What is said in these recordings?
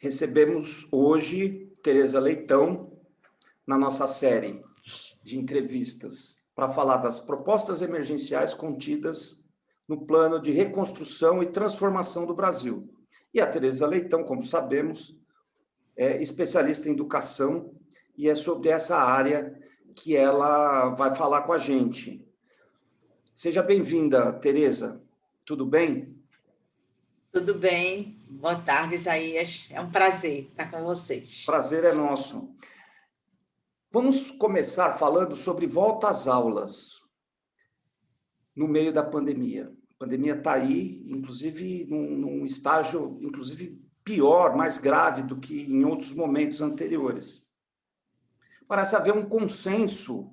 recebemos hoje Tereza Leitão na nossa série de entrevistas para falar das propostas emergenciais contidas no plano de reconstrução e transformação do Brasil. E a Tereza Leitão, como sabemos, é especialista em educação e é sobre essa área que ela vai falar com a gente. Seja bem-vinda, Tereza. Tudo bem? Tudo bem. Boa tarde, Isaías. É um prazer estar com vocês. Prazer é nosso. Vamos começar falando sobre volta às aulas no meio da pandemia. A pandemia está aí, inclusive num, num estágio, inclusive pior, mais grave do que em outros momentos anteriores. Parece haver um consenso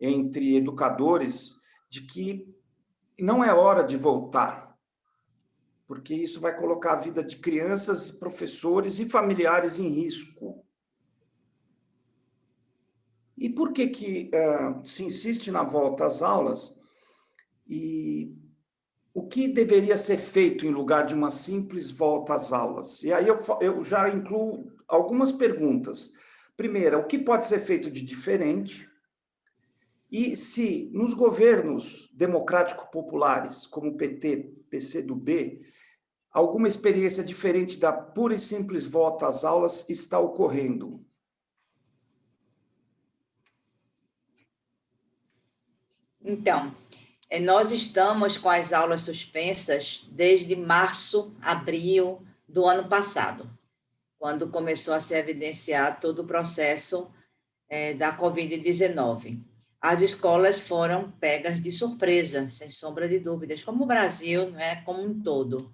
entre educadores de que não é hora de voltar, porque isso vai colocar a vida de crianças, professores e familiares em risco. E por que, que uh, se insiste na volta às aulas? E o que deveria ser feito em lugar de uma simples volta às aulas? E aí eu, eu já incluo algumas perguntas. Primeira, o que pode ser feito de diferente? E se nos governos democrático-populares, como o PT, PCdoB, alguma experiência diferente da pura e simples volta às aulas está ocorrendo? Então, eh, nós estamos com as aulas suspensas desde março, abril do ano passado, quando começou a se evidenciar todo o processo é, da Covid-19 as escolas foram pegas de surpresa, sem sombra de dúvidas, como o Brasil, não é, como um todo.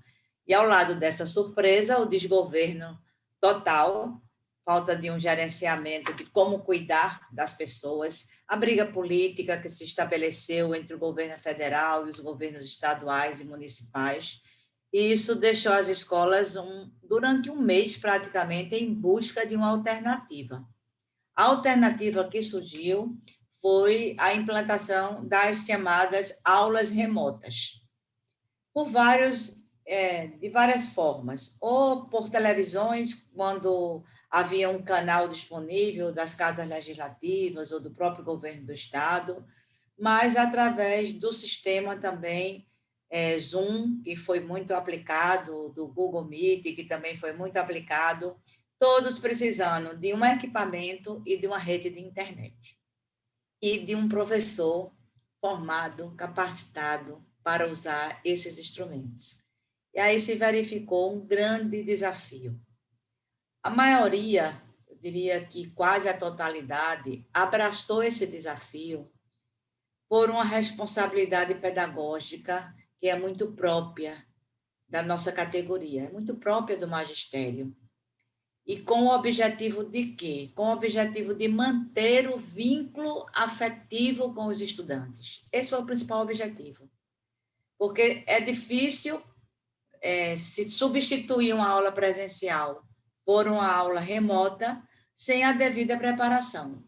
E ao lado dessa surpresa, o desgoverno total, falta de um gerenciamento de como cuidar das pessoas, a briga política que se estabeleceu entre o governo federal e os governos estaduais e municipais. E isso deixou as escolas um, durante um mês praticamente em busca de uma alternativa. A alternativa que surgiu foi a implantação das chamadas aulas remotas, por vários, é, de várias formas, ou por televisões, quando havia um canal disponível das casas legislativas ou do próprio governo do estado, mas através do sistema também é, Zoom, que foi muito aplicado, do Google Meet, que também foi muito aplicado, todos precisando de um equipamento e de uma rede de internet e de um professor formado, capacitado para usar esses instrumentos. E aí se verificou um grande desafio. A maioria, eu diria que quase a totalidade, abraçou esse desafio por uma responsabilidade pedagógica que é muito própria da nossa categoria, é muito própria do magistério. E com o objetivo de quê? Com o objetivo de manter o vínculo afetivo com os estudantes. Esse foi o principal objetivo. Porque é difícil é, se substituir uma aula presencial por uma aula remota sem a devida preparação.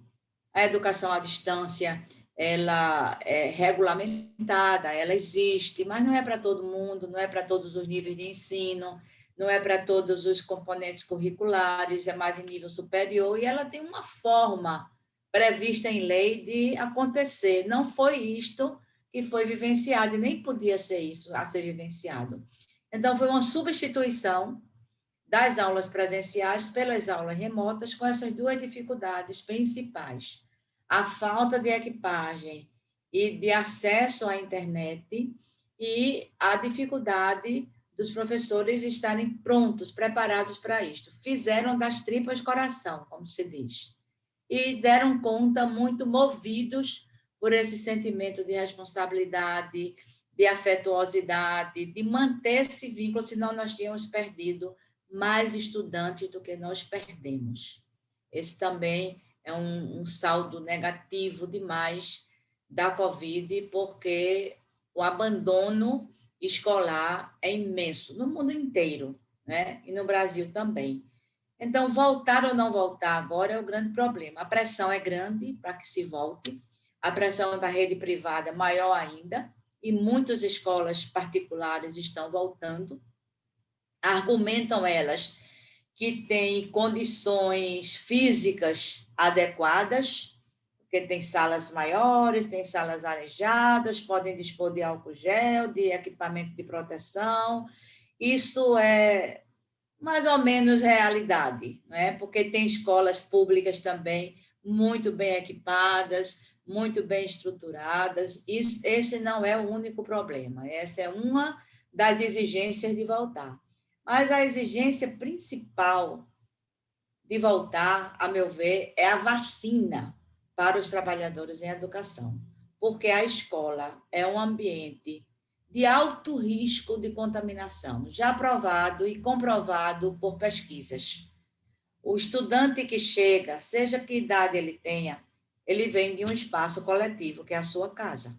A educação à distância, ela é regulamentada, ela existe, mas não é para todo mundo, não é para todos os níveis de ensino, não é para todos os componentes curriculares, é mais em nível superior, e ela tem uma forma prevista em lei de acontecer. Não foi isto que foi vivenciado, e nem podia ser isso a ser vivenciado. Então, foi uma substituição das aulas presenciais pelas aulas remotas, com essas duas dificuldades principais. A falta de equipagem e de acesso à internet e a dificuldade dos professores estarem prontos, preparados para isto. Fizeram das tripas coração, como se diz. E deram conta muito movidos por esse sentimento de responsabilidade, de afetuosidade, de manter esse vínculo, senão nós tínhamos perdido mais estudantes do que nós perdemos. Esse também é um, um saldo negativo demais da Covid, porque o abandono escolar é imenso, no mundo inteiro, né? e no Brasil também. Então, voltar ou não voltar agora é o grande problema. A pressão é grande para que se volte, a pressão da rede privada é maior ainda, e muitas escolas particulares estão voltando. Argumentam elas que tem condições físicas adequadas, porque tem salas maiores, tem salas arejadas, podem dispor de álcool gel, de equipamento de proteção. Isso é mais ou menos realidade, né? porque tem escolas públicas também muito bem equipadas, muito bem estruturadas. Isso, esse não é o único problema, essa é uma das exigências de voltar. Mas a exigência principal de voltar, a meu ver, é a vacina para os trabalhadores em educação, porque a escola é um ambiente de alto risco de contaminação, já provado e comprovado por pesquisas. O estudante que chega, seja que idade ele tenha, ele vem de um espaço coletivo, que é a sua casa.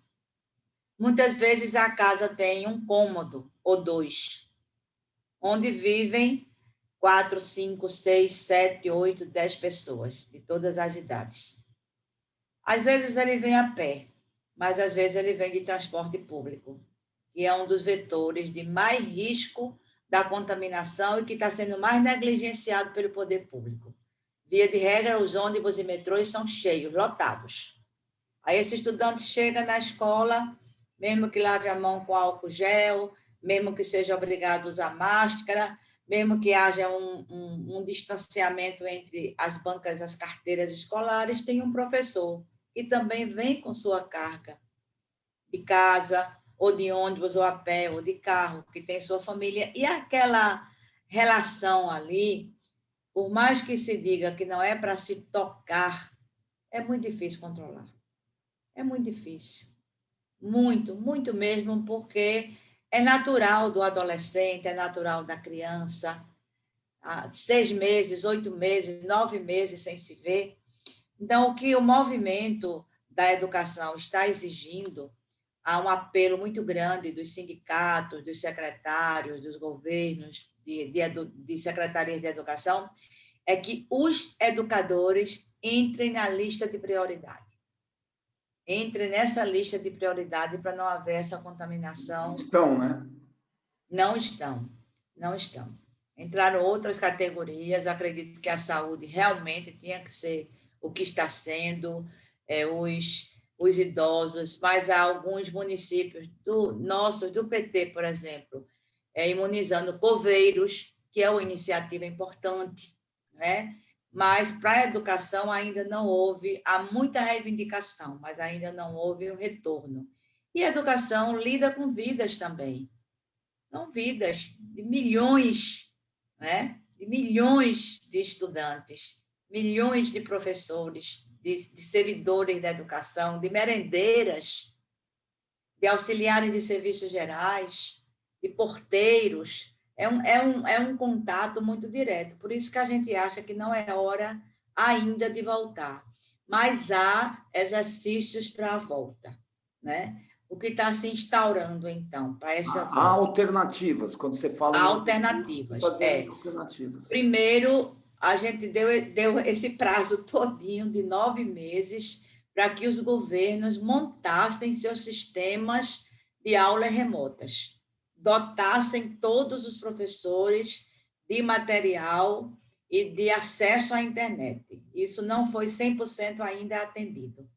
Muitas vezes a casa tem um cômodo ou dois, onde vivem quatro, cinco, seis, sete, oito, dez pessoas, de todas as idades. Às vezes ele vem a pé, mas às vezes ele vem de transporte público, que é um dos vetores de mais risco da contaminação e que está sendo mais negligenciado pelo poder público. Via de regra, os ônibus e metrôs são cheios, lotados. Aí esse estudante chega na escola, mesmo que lave a mão com álcool gel, mesmo que seja obrigado a usar máscara, mesmo que haja um, um, um distanciamento entre as bancas e as carteiras escolares, tem um professor que também vem com sua carga de casa, ou de ônibus, ou a pé, ou de carro, que tem sua família, e aquela relação ali, por mais que se diga que não é para se tocar, é muito difícil controlar. É muito difícil. Muito, muito mesmo, porque é natural do adolescente, é natural da criança, seis meses, oito meses, nove meses sem se ver. Então, o que o movimento da educação está exigindo, há um apelo muito grande dos sindicatos, dos secretários, dos governos, de, de, de secretarias de educação, é que os educadores entrem na lista de prioridade entre nessa lista de prioridade para não haver essa contaminação. Estão, né? Não estão, não estão. Entraram outras categorias, acredito que a saúde realmente tinha que ser o que está sendo, é, os, os idosos, mas há alguns municípios do nossos, do PT, por exemplo, é, imunizando coveiros, que é uma iniciativa importante, né? mas para a educação ainda não houve, há muita reivindicação, mas ainda não houve o retorno. E a educação lida com vidas também. São vidas de milhões, né? de milhões de estudantes, milhões de professores, de, de servidores da educação, de merendeiras, de auxiliares de serviços gerais, de porteiros, é um, é, um, é um contato muito direto. Por isso que a gente acha que não é hora ainda de voltar. Mas há exercícios para a volta, né? O que está se instaurando, então, para essa... Há, alternativas, quando você fala... Há alternativas, é. alternativas. Primeiro, a gente deu, deu esse prazo todinho de nove meses para que os governos montassem seus sistemas de aulas remotas dotassem todos os professores de material e de acesso à internet. Isso não foi 100% ainda atendido.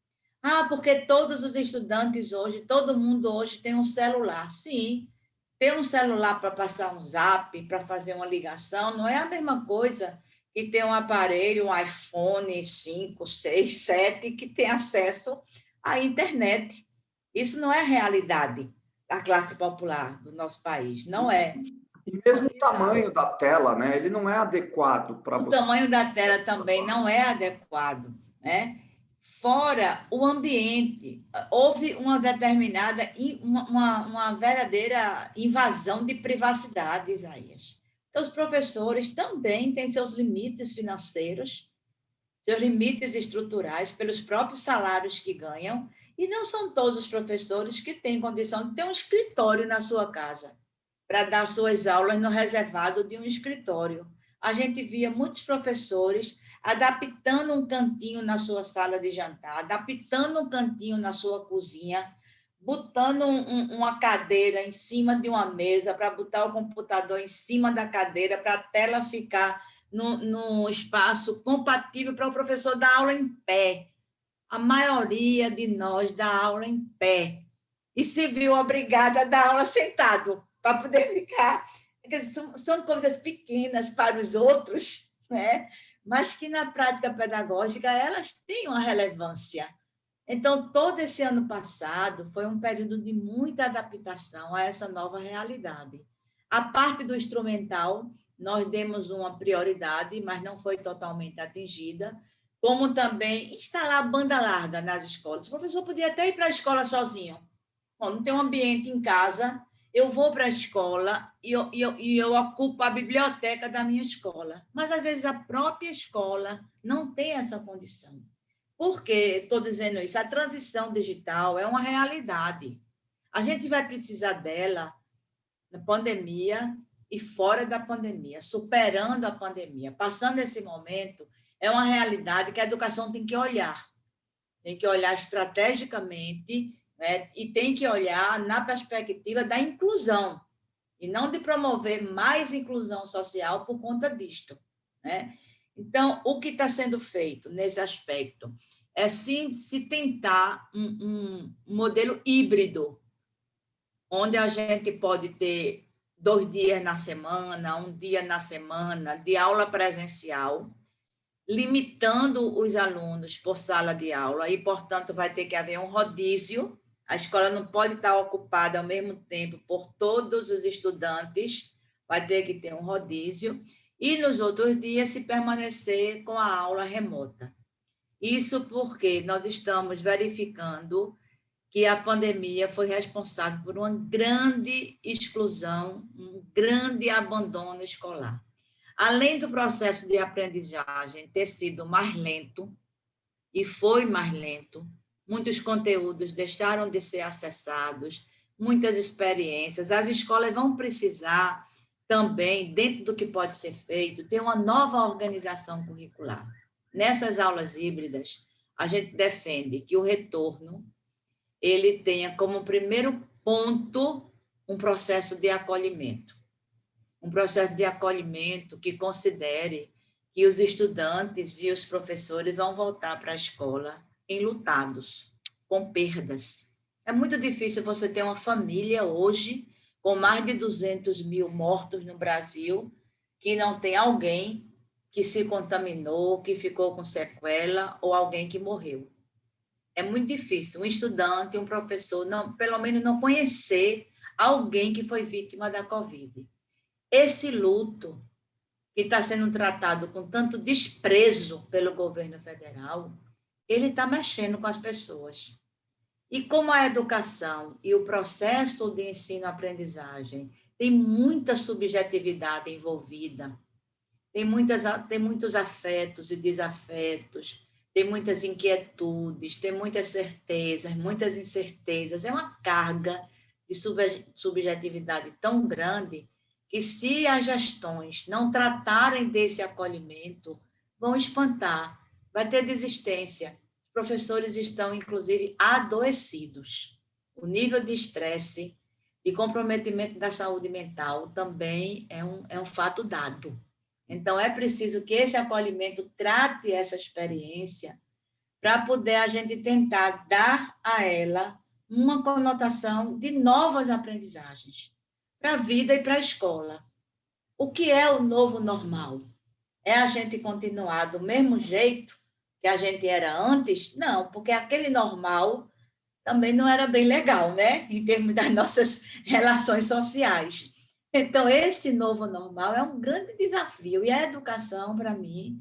Ah, porque todos os estudantes hoje, todo mundo hoje tem um celular. Sim, ter um celular para passar um zap, para fazer uma ligação, não é a mesma coisa que ter um aparelho, um iPhone 5, 6, 7, que tem acesso à internet. Isso não é realidade da classe popular do nosso país. Não é. E mesmo o tamanho da tela, né? Ele não é adequado para você. O tamanho da tela também não é adequado, né? Fora o ambiente, houve uma determinada, uma, uma verdadeira invasão de privacidade, Isaías. Os professores também têm seus limites financeiros, seus limites estruturais, pelos próprios salários que ganham, e não são todos os professores que têm condição de ter um escritório na sua casa, para dar suas aulas no reservado de um escritório. A gente via muitos professores adaptando um cantinho na sua sala de jantar, adaptando um cantinho na sua cozinha, botando um, uma cadeira em cima de uma mesa para botar o computador em cima da cadeira para a tela ficar num, espaço compatível para o professor dar aula em pé. A maioria de nós dá aula em pé e se viu obrigada a dar aula sentado para poder ficar. São, são coisas pequenas para os outros, né? mas que na prática pedagógica elas têm uma relevância. Então, todo esse ano passado foi um período de muita adaptação a essa nova realidade. A parte do instrumental, nós demos uma prioridade, mas não foi totalmente atingida, como também instalar banda larga nas escolas. O professor podia até ir para a escola sozinho. Bom, não tem um ambiente em casa, eu vou para a escola e eu, e, eu, e eu ocupo a biblioteca da minha escola. Mas, às vezes, a própria escola não tem essa condição. Por que estou dizendo isso? A transição digital é uma realidade. A gente vai precisar dela na pandemia e fora da pandemia, superando a pandemia, passando esse momento, é uma realidade que a educação tem que olhar. Tem que olhar estrategicamente né? e tem que olhar na perspectiva da inclusão, e não de promover mais inclusão social por conta disto. Né? Então, o que está sendo feito nesse aspecto é sim se tentar um, um modelo híbrido, onde a gente pode ter dois dias na semana, um dia na semana de aula presencial, limitando os alunos por sala de aula, e, portanto, vai ter que haver um rodízio. A escola não pode estar ocupada ao mesmo tempo por todos os estudantes, vai ter que ter um rodízio, e nos outros dias se permanecer com a aula remota. Isso porque nós estamos verificando que a pandemia foi responsável por uma grande exclusão, um grande abandono escolar. Além do processo de aprendizagem ter sido mais lento, e foi mais lento, muitos conteúdos deixaram de ser acessados, muitas experiências, as escolas vão precisar também, dentro do que pode ser feito, ter uma nova organização curricular. Nessas aulas híbridas, a gente defende que o retorno ele tenha como primeiro ponto um processo de acolhimento. Um processo de acolhimento que considere que os estudantes e os professores vão voltar para a escola enlutados, com perdas. É muito difícil você ter uma família hoje com mais de 200 mil mortos no Brasil que não tem alguém que se contaminou, que ficou com sequela ou alguém que morreu. É muito difícil um estudante, um professor, não, pelo menos não conhecer alguém que foi vítima da Covid. Esse luto que está sendo tratado com tanto desprezo pelo governo federal, ele está mexendo com as pessoas. E como a educação e o processo de ensino-aprendizagem tem muita subjetividade envolvida, tem, muitas, tem muitos afetos e desafetos, tem muitas inquietudes, tem muitas certezas, muitas incertezas. É uma carga de subjetividade tão grande que, se as gestões não tratarem desse acolhimento, vão espantar, vai ter desistência. Professores estão, inclusive, adoecidos. O nível de estresse e comprometimento da saúde mental também é um, é um fato dado. Então, é preciso que esse acolhimento trate essa experiência para poder a gente tentar dar a ela uma conotação de novas aprendizagens para a vida e para a escola. O que é o novo normal? É a gente continuar do mesmo jeito que a gente era antes? Não, porque aquele normal também não era bem legal, né? Em termos das nossas relações sociais. Então, esse novo normal é um grande desafio, e a educação, para mim,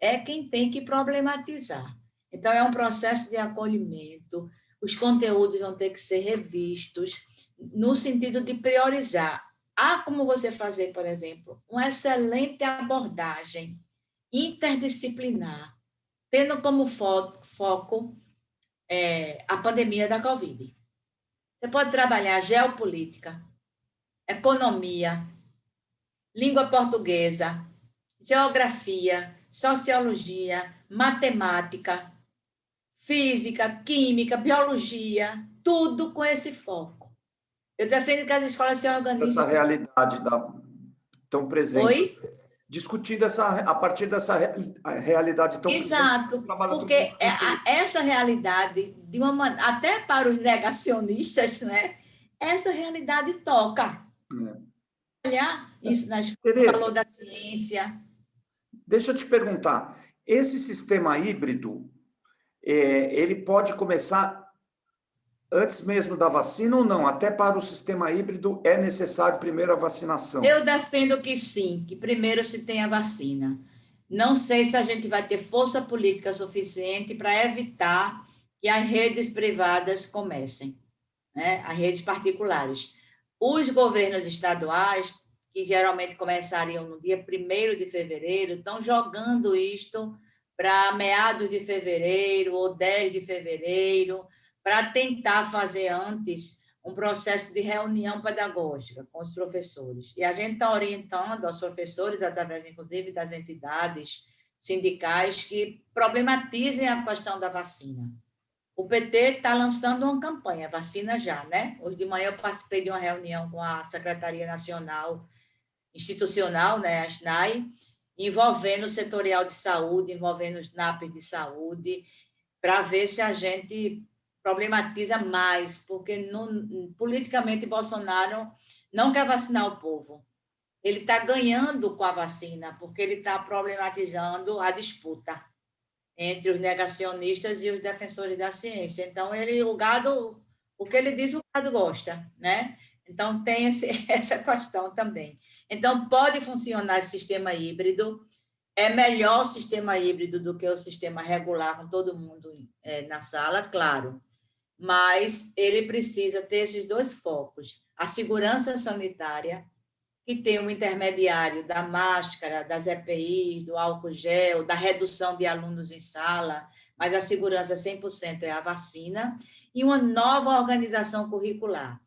é quem tem que problematizar. Então, é um processo de acolhimento, os conteúdos vão ter que ser revistos, no sentido de priorizar. Há como você fazer, por exemplo, uma excelente abordagem interdisciplinar, tendo como foco, foco é, a pandemia da Covid. Você pode trabalhar geopolítica, economia, língua portuguesa, geografia, sociologia, matemática, física, química, biologia, tudo com esse foco. Eu defendo que as escolas se organizem. Essa realidade da, tão presente. Oi? Discutindo essa, a partir dessa realidade tão Exato, porque é, essa realidade, de uma, até para os negacionistas, né, essa realidade toca. É. Olhar isso na escola, falou da ciência. Deixa eu te perguntar, esse sistema híbrido, é, ele pode começar antes mesmo da vacina ou não? Até para o sistema híbrido é necessário primeiro a vacinação? Eu defendo que sim, que primeiro se tenha vacina. Não sei se a gente vai ter força política suficiente para evitar que as redes privadas comecem, né? as redes particulares. Os governos estaduais, que geralmente começariam no dia 1 de fevereiro, estão jogando isto para meados de fevereiro ou 10 de fevereiro, para tentar fazer antes um processo de reunião pedagógica com os professores. E a gente está orientando aos professores, através, inclusive, das entidades sindicais que problematizem a questão da vacina. O PT está lançando uma campanha, vacina já, né? Hoje de manhã eu participei de uma reunião com a Secretaria Nacional Institucional, né, a SNAI, envolvendo o setorial de saúde, envolvendo os NAP de saúde, para ver se a gente problematiza mais, porque politicamente Bolsonaro não quer vacinar o povo. Ele está ganhando com a vacina, porque ele está problematizando a disputa entre os negacionistas e os defensores da ciência. Então, ele, o gado, o que ele diz, o gado gosta, né? Então, tem esse, essa questão também. Então, pode funcionar esse sistema híbrido, é melhor o sistema híbrido do que o sistema regular, com todo mundo é, na sala, claro mas ele precisa ter esses dois focos, a segurança sanitária, que tem um intermediário da máscara, das EPIs, do álcool gel, da redução de alunos em sala, mas a segurança 100% é a vacina, e uma nova organização curricular,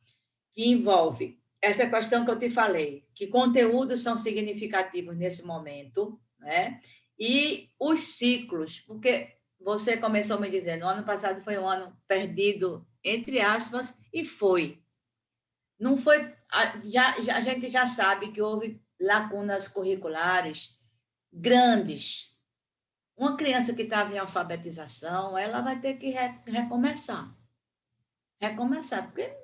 que envolve essa questão que eu te falei, que conteúdos são significativos nesse momento, né? e os ciclos, porque você começou me dizendo, o ano passado foi um ano perdido, entre aspas, e foi. Não foi, já, já, a gente já sabe que houve lacunas curriculares grandes. Uma criança que estava em alfabetização, ela vai ter que re, recomeçar. Recomeçar, porque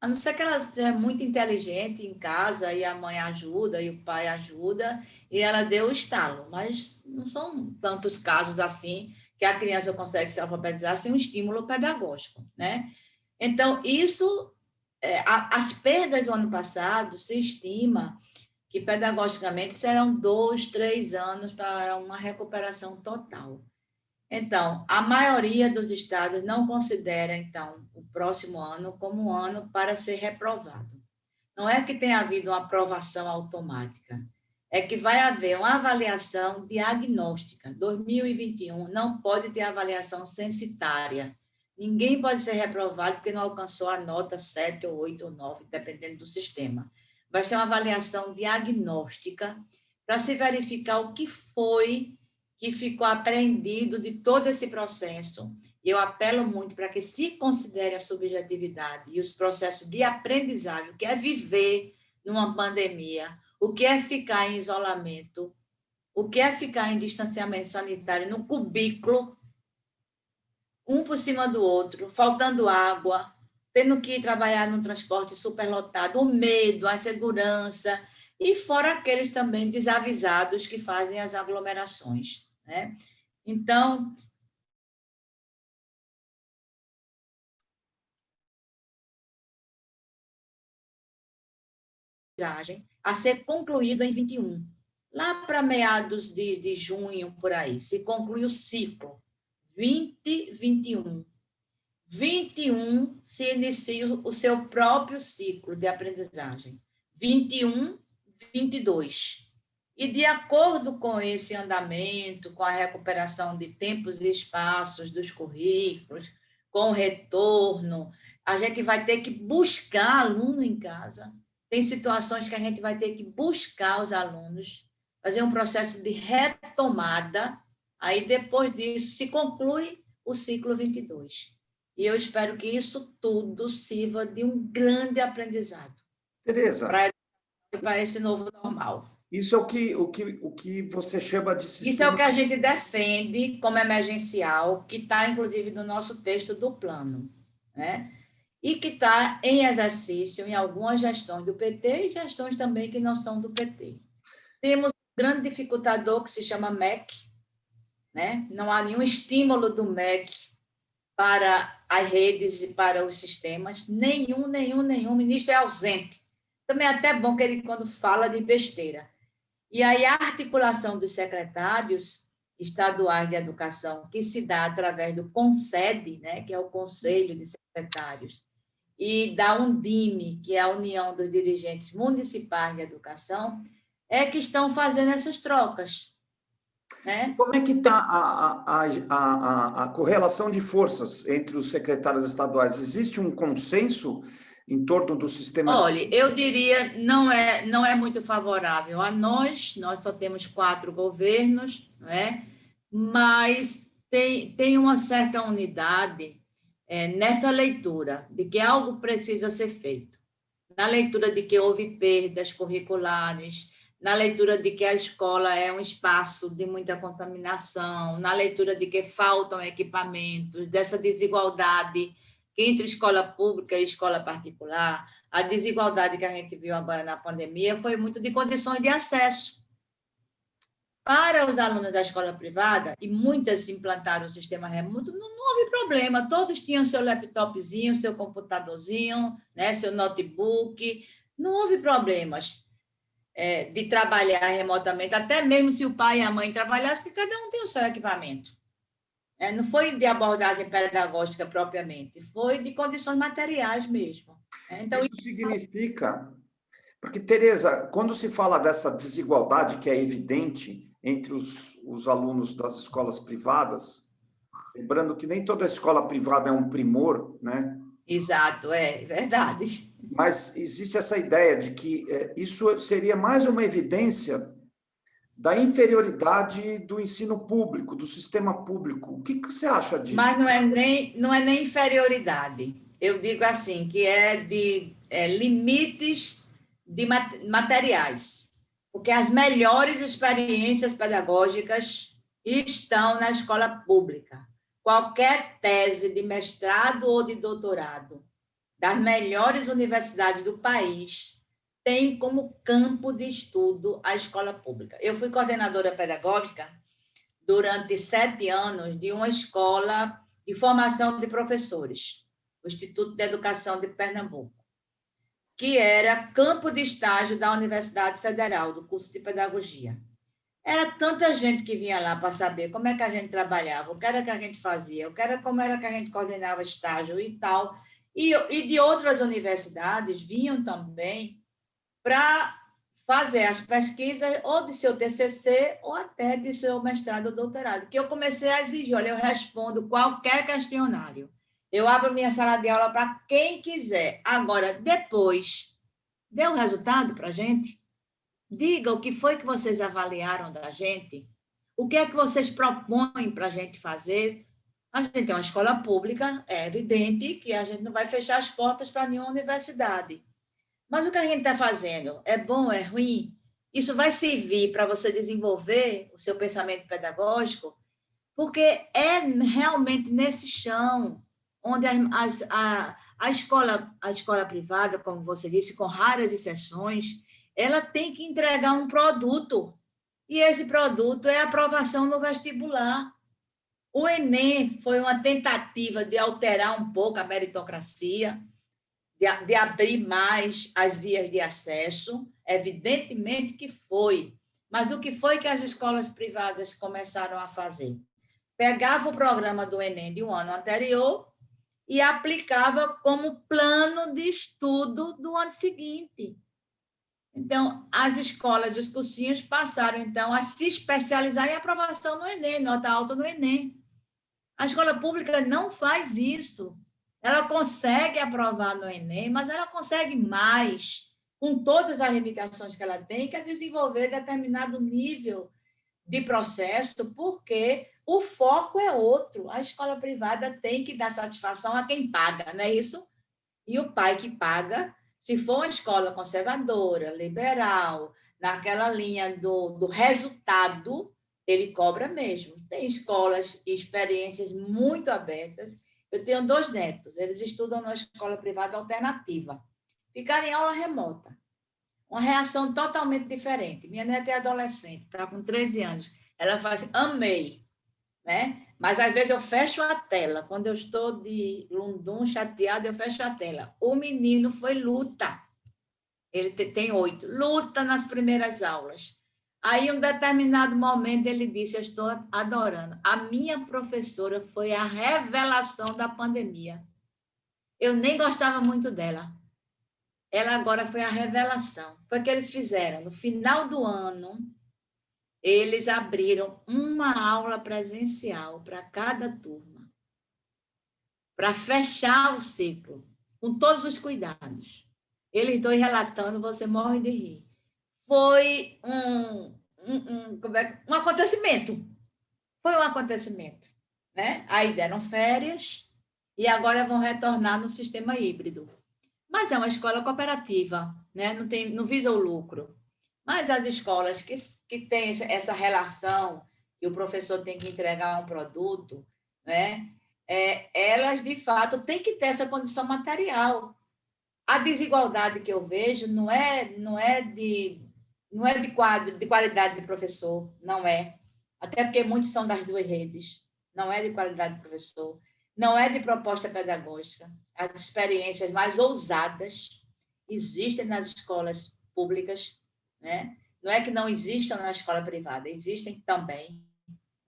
a não ser que ela seja muito inteligente em casa e a mãe ajuda e o pai ajuda e ela deu o estalo, mas não são tantos casos assim que a criança consegue se alfabetizar sem um estímulo pedagógico, né? Então, isso, é, as perdas do ano passado, se estima que pedagogicamente serão dois, três anos para uma recuperação total. Então, a maioria dos estados não considera, então, o próximo ano como um ano para ser reprovado. Não é que tenha havido uma aprovação automática, é que vai haver uma avaliação diagnóstica. 2021 não pode ter avaliação censitária. Ninguém pode ser reprovado porque não alcançou a nota 7 ou 8 ou 9, dependendo do sistema. Vai ser uma avaliação diagnóstica para se verificar o que foi que ficou apreendido de todo esse processo. Eu apelo muito para que se considere a subjetividade e os processos de aprendizagem, que é viver numa pandemia, o que é ficar em isolamento, o que é ficar em distanciamento sanitário, no cubículo, um por cima do outro, faltando água, tendo que trabalhar num transporte superlotado, o medo, a insegurança, e fora aqueles também desavisados que fazem as aglomerações. Né? Então, a ser concluído em 21. Lá para meados de, de junho, por aí, se conclui o ciclo 2021. 21 se inicia o seu próprio ciclo de aprendizagem. 21, 22. E de acordo com esse andamento, com a recuperação de tempos e espaços dos currículos, com o retorno, a gente vai ter que buscar aluno em casa, tem situações que a gente vai ter que buscar os alunos, fazer um processo de retomada, aí depois disso se conclui o ciclo 22. E eu espero que isso tudo sirva de um grande aprendizado. Tereza. Para esse novo normal. Isso é o que, o que, o que você chama de sistema... Isso é o que a gente defende como emergencial, que está, inclusive, no nosso texto do plano, né? E que está em exercício em algumas gestões do PT e gestões também que não são do PT. Temos um grande dificultador que se chama MEC, né? não há nenhum estímulo do MEC para as redes e para os sistemas, nenhum, nenhum, nenhum, o ministro é ausente. Também é até bom que ele, quando fala de besteira, e aí a articulação dos secretários estaduais de educação, que se dá através do CONSED, né, que é o Conselho de Secretários, e da Undime, que é a União dos Dirigentes Municipais de Educação, é que estão fazendo essas trocas. Né? Como é que está a, a, a, a, correlação de forças entre os secretários estaduais? Existe um consenso em torno do sistema? Olha, eu diria não é não é muito favorável a nós. Nós só temos quatro governos, né? Mas tem tem uma certa unidade é, nessa leitura de que algo precisa ser feito, na leitura de que houve perdas curriculares, na leitura de que a escola é um espaço de muita contaminação, na leitura de que faltam equipamentos, dessa desigualdade entre escola pública e escola particular, a desigualdade que a gente viu agora na pandemia foi muito de condições de acesso. Para os alunos da escola privada, e muitas implantaram o sistema remoto, não, não houve problema, todos tinham seu laptopzinho, seu computadorzinho, né, seu notebook, não houve problemas é, de trabalhar remotamente, até mesmo se o pai e a mãe trabalhassem, cada um tem o seu equipamento. É, não foi de abordagem pedagógica propriamente, foi de condições materiais mesmo. É, então, isso, isso significa... Porque, Tereza, quando se fala dessa desigualdade que é evidente entre os, os alunos das escolas privadas, lembrando que nem toda escola privada é um primor, né? Exato, é verdade. Mas existe essa ideia de que é, isso seria mais uma evidência da inferioridade do ensino público, do sistema público. O que, que você acha disso? Mas não é nem, não é nem inferioridade. Eu digo assim, que é de é, limites de materiais. Porque as melhores experiências pedagógicas estão na escola pública. Qualquer tese de mestrado ou de doutorado das melhores universidades do país tem como campo de estudo a escola pública. Eu fui coordenadora pedagógica durante sete anos de uma escola de formação de professores, o Instituto de Educação de Pernambuco, que era campo de estágio da Universidade Federal, do curso de Pedagogia. Era tanta gente que vinha lá para saber como é que a gente trabalhava, o que era que a gente fazia, o que era, como era que a gente coordenava estágio e tal. E, e de outras universidades vinham também para fazer as pesquisas ou de seu TCC ou até de seu mestrado ou doutorado, que eu comecei a exigir, olha, eu respondo qualquer questionário. Eu abro minha sala de aula para quem quiser. Agora, depois, dê um resultado para a gente. Diga o que foi que vocês avaliaram da gente. O que é que vocês propõem para a gente fazer? A gente tem uma escola pública, é evidente que a gente não vai fechar as portas para nenhuma universidade. Mas o que a gente está fazendo é bom, é ruim? Isso vai servir para você desenvolver o seu pensamento pedagógico, porque é realmente nesse chão onde a, a, escola, a escola privada, como você disse, com raras exceções, ela tem que entregar um produto. E esse produto é a aprovação no vestibular. O Enem foi uma tentativa de alterar um pouco a meritocracia, de, de abrir mais as vias de acesso, evidentemente que foi. Mas o que foi que as escolas privadas começaram a fazer? Pegava o programa do Enem de um ano anterior e aplicava como plano de estudo do ano seguinte. Então, as escolas, os cursinhos passaram, então, a se especializar em aprovação no Enem, nota alta no Enem. A escola pública não faz isso. Ela consegue aprovar no Enem, mas ela consegue mais, com todas as limitações que ela tem, que é desenvolver determinado nível de processo, porque o foco é outro. A escola privada tem que dar satisfação a quem paga, não é isso? E o pai que paga, Se for uma escola conservadora, liberal, naquela linha do, do resultado, ele cobra mesmo. Tem escolas e experiências muito abertas. Eu tenho dois netos, eles estudam numa escola privada alternativa. Ficaram em aula remota. Uma reação totalmente diferente. Minha neta é adolescente, está com 13 anos. Ela faz, amei, né? Mas às vezes eu fecho a tela. Quando eu estou de lundum chateada, eu fecho a tela. O menino foi luta. Ele tem oito. Luta nas primeiras aulas. Aí, um determinado momento, ele disse: Eu estou adorando. A minha professora foi a revelação da pandemia. Eu nem gostava muito dela. Ela agora foi a revelação. Foi o que eles fizeram. No final do ano, eles abriram uma aula presencial para cada turma, para fechar o ciclo, com todos os cuidados. Eles dois relatando, você morre de rir. Foi um, um, um, é, um acontecimento. Foi um acontecimento. Né? Aí deram férias e agora vão retornar no sistema híbrido. Mas é uma escola cooperativa, né? não, tem, não visa o lucro. Mas as escolas que, que têm essa relação, que o professor tem que entregar um produto, né? É, elas, de fato, têm que ter essa condição material. A desigualdade que eu vejo não é, não é, de, não é de, quadro, de qualidade de professor, não é. Até porque muitos são das duas redes. Não é de qualidade de professor. Não é de proposta pedagógica. As experiências mais ousadas existem nas escolas públicas né? não é que não existam na escola privada, existem também.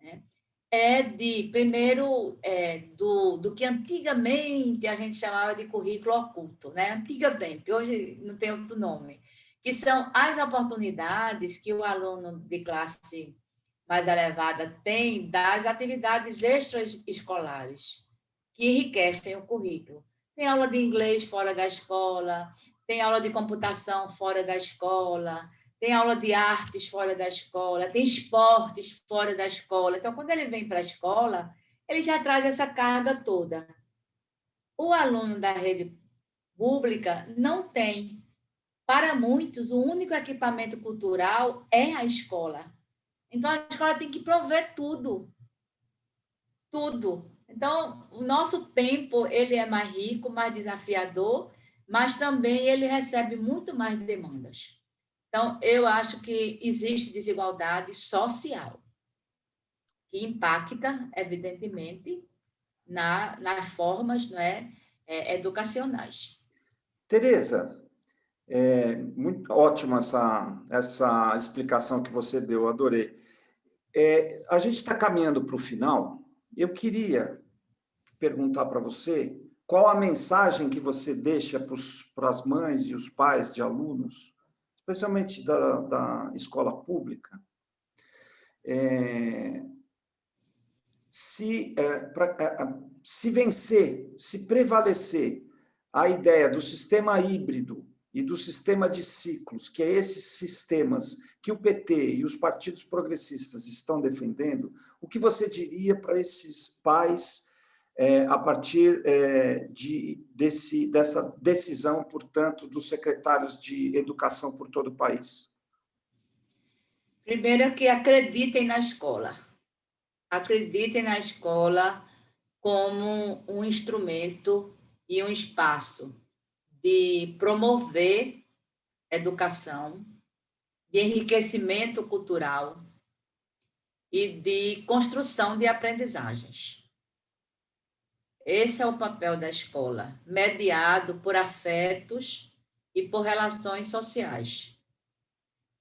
Né? É de, primeiro, é, do, do que antigamente a gente chamava de currículo oculto, né? antigamente, hoje não tem outro nome, que são as oportunidades que o aluno de classe mais elevada tem das atividades extraescolares, que enriquecem o currículo. Tem aula de inglês fora da escola, tem aula de computação fora da escola, tem aula de artes fora da escola, tem esportes fora da escola. Então, quando ele vem para a escola, ele já traz essa carga toda. O aluno da rede pública não tem. Para muitos, o único equipamento cultural é a escola. Então, a escola tem que prover tudo. Tudo. Então, o nosso tempo ele é mais rico, mais desafiador, mas também ele recebe muito mais demandas. Então, eu acho que existe desigualdade social, que impacta, evidentemente, na, nas formas não é, é educacionais. Tereza, é muito ótima essa, essa explicação que você deu, adorei. É, a gente está caminhando para o final, eu queria perguntar para você qual a mensagem que você deixa para as mães e os pais de alunos especialmente da, da escola pública, é, se, é, pra, é, é, se vencer, se prevalecer a ideia do sistema híbrido e do sistema de ciclos, que é esses sistemas que o PT e os partidos progressistas estão defendendo, o que você diria para esses pais é, a partir é, de, desse, dessa decisão, portanto, dos secretários de educação por todo o país? Primeiro, que acreditem na escola. Acreditem na escola como um instrumento e um espaço de promover educação, de enriquecimento cultural e de construção de aprendizagens. Esse é o papel da escola, mediado por afetos e por relações sociais.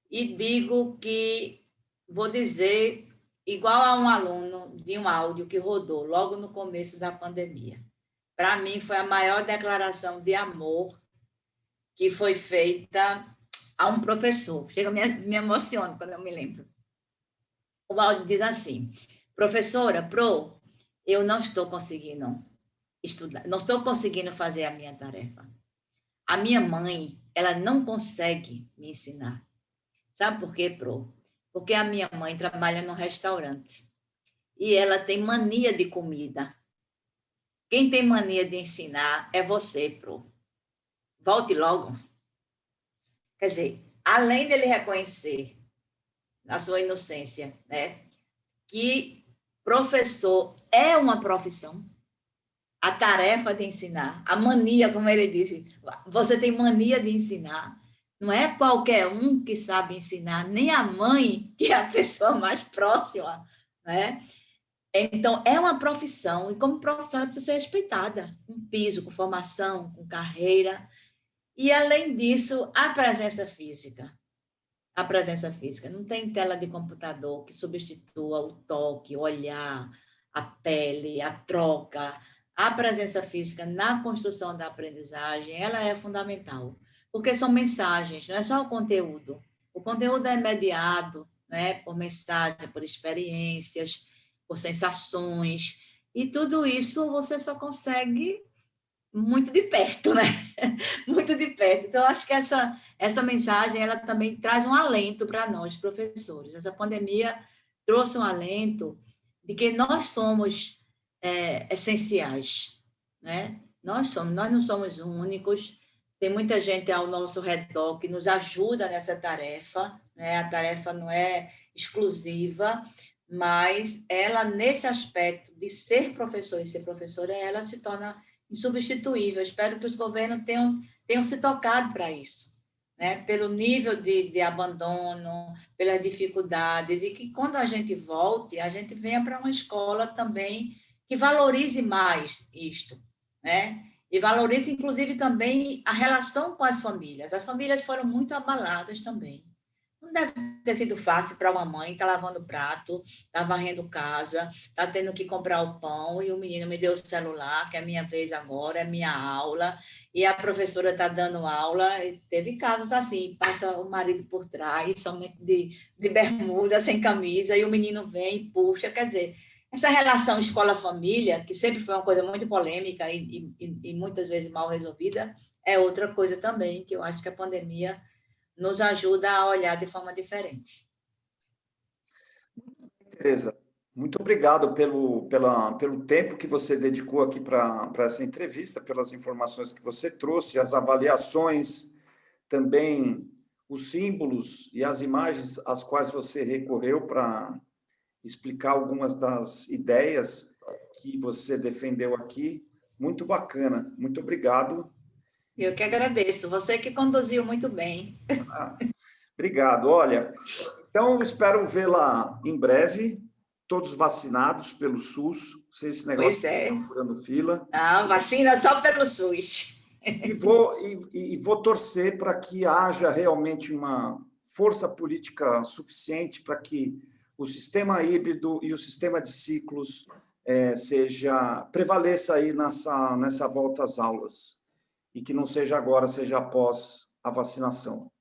E digo que, vou dizer, igual a um aluno de um áudio que rodou logo no começo da pandemia. Para mim, foi a maior declaração de amor que foi feita a um professor. Chega, me, me emociono quando eu me lembro. O áudio diz assim: professora, pro, eu não estou conseguindo estudar, não estou conseguindo fazer a minha tarefa. A minha mãe, ela não consegue me ensinar. Sabe por quê, Pro? Porque a minha mãe trabalha no restaurante e ela tem mania de comida. Quem tem mania de ensinar é você, Pro. volte logo. Quer dizer, além dele reconhecer na sua inocência, né, que professor é uma profissão, a tarefa de ensinar, a mania, como ele disse, você tem mania de ensinar. Não é qualquer um que sabe ensinar, nem a mãe, que é a pessoa mais próxima, né? Então, é uma profissão, e como profissão ela precisa ser respeitada, com piso, com formação, com carreira. E, além disso, a presença física. A presença física. Não tem tela de computador que substitua o toque, o olhar, a pele, a troca, a presença física na construção da aprendizagem, ela é fundamental, porque são mensagens, não é só o conteúdo. O conteúdo é mediado né, por mensagem, por experiências, por sensações, e tudo isso você só consegue muito de perto, né? muito de perto. Então, acho que essa, essa mensagem, ela também traz um alento para nós, professores. Essa pandemia trouxe um alento de que nós somos é, essenciais, né? Nós somos, nós não somos únicos. Tem muita gente ao nosso redor que nos ajuda nessa tarefa, né? A tarefa não é exclusiva, mas ela nesse aspecto de ser professor e ser professora, ela se torna insubstituível. Espero que os governos tenham tenham se tocado para isso. Né, pelo nível de, de, abandono, pelas dificuldades, e que quando a gente volte, a gente venha para uma escola também que valorize mais isto, né? E valorize, inclusive, também a relação com as famílias. As famílias foram muito abaladas também. Não deve ter sido fácil para uma mãe estar tá lavando prato, estar tá varrendo casa, estar tá tendo que comprar o pão, e o menino me deu o celular, que é minha vez agora, é minha aula, e a professora está dando aula. Teve casos assim, passa o marido por trás, somente de, de bermuda, sem camisa, e o menino vem e puxa. Quer dizer, essa relação escola-família, que sempre foi uma coisa muito polêmica e, e, e, muitas vezes mal resolvida, é outra coisa também que eu acho que a pandemia nos ajuda a olhar de forma diferente. Tereza, muito obrigado pelo, pela, pelo tempo que você dedicou aqui para essa entrevista, pelas informações que você trouxe, as avaliações, também os símbolos e as imagens às quais você recorreu para explicar algumas das ideias que você defendeu aqui. Muito bacana, muito obrigado. Eu que agradeço, você que conduziu muito bem. Ah, obrigado. Olha, então espero vê-la em breve, todos vacinados pelo SUS, sem esse negócio pois é. de furando fila. Não, vacina só pelo SUS. E vou, e, e vou torcer para que haja realmente uma força política suficiente para que o sistema híbrido e o sistema de ciclos é, seja prevaleça aí nessa, nessa volta às aulas e que não seja agora, seja após a vacinação.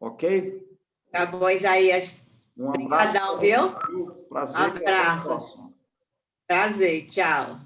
Ok? Tá bom, Isaías. Um abraço. Obrigadão, viu? Prazer. Um abraço. Prazer, tchau.